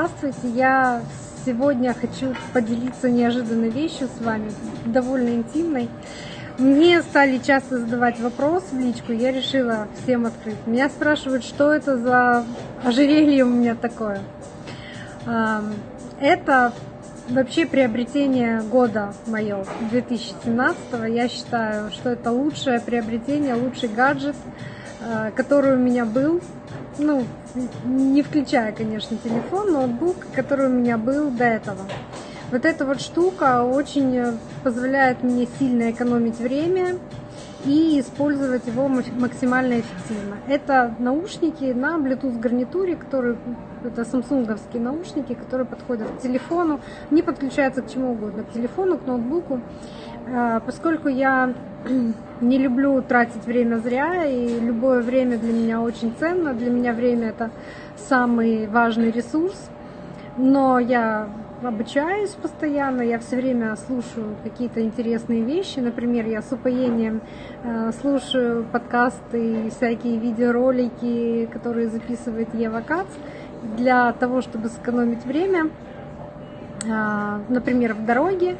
Здравствуйте, я сегодня хочу поделиться неожиданной вещью с вами, довольно интимной. Мне стали часто задавать вопрос в личку, я решила всем открыть. Меня спрашивают, что это за ожерелье у меня такое. Это вообще приобретение года мое, 2017 Я считаю, что это лучшее приобретение, лучший гаджет, а, который у меня был ну, не включая, конечно, телефон, ноутбук, который у меня был до этого. Вот эта вот штука очень позволяет мне сильно экономить время и использовать его максимально эффективно. Это наушники на Bluetooth гарнитуре, которые это самсунговские наушники, которые подходят к телефону, не подключаются к чему угодно, к телефону, к ноутбуку. А, поскольку я не люблю тратить время зря, и любое время для меня очень ценно. Для меня время это самый важный ресурс. Но я обучаюсь постоянно, я все время слушаю какие-то интересные вещи. Например, я с упоением э, слушаю подкасты и всякие видеоролики, которые записывает Ева Кац, для того, чтобы сэкономить время. Э, например, в дороге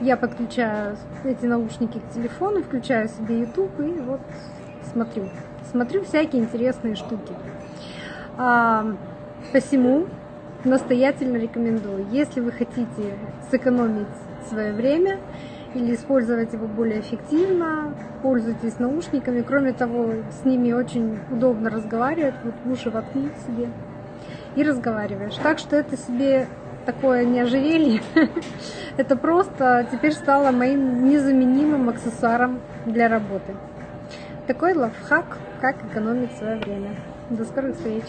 я подключаю эти наушники к телефону, включаю себе YouTube и вот смотрю. Смотрю всякие интересные штуки. А, посему настоятельно рекомендую, если вы хотите сэкономить свое время или использовать его более эффективно, пользуйтесь наушниками. Кроме того, с ними очень удобно разговаривать. Вот уши воткнуть себе и разговариваешь. Так что это себе такое не ожерелье. Это просто теперь стало моим незаменимым аксессуаром для работы. Такой лайфхак, как экономить свое время. До скорых встреч!